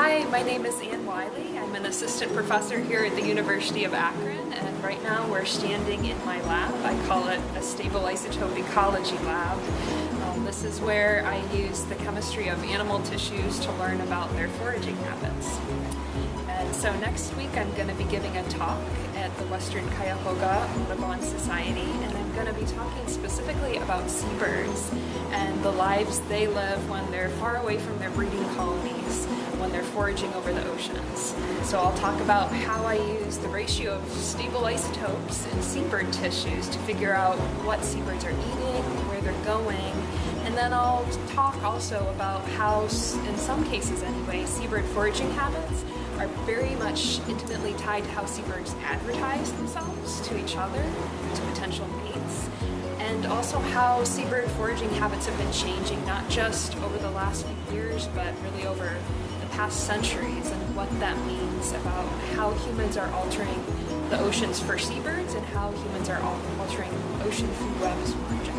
Hi, my name is Ann Wiley. I'm an assistant professor here at the University of Akron and right now we're standing in my lab. I call it a stable isotope ecology lab. Um, this is where I use the chemistry of animal tissues to learn about their foraging habits. And so next week I'm going to be giving a talk at the Western Cuyahoga Audubon Society and I'm going to be talking specifically about seabirds and the lives they live when they're far away from their breeding colonies, when they're foraging over the oceans. So I'll talk about how I use the ratio of stable isotopes in seabird tissues to figure out what seabirds are eating, where they're going, and then I'll talk also about how, in some cases anyway, seabird foraging habits are very much intimately tied to how seabirds advertise themselves to each other, to potential mates, and also how seabird foraging habits have been changing not just over the last few years, but really over the past centuries and what that means about how humans are altering the oceans for seabirds and how humans are altering ocean food webs more generally.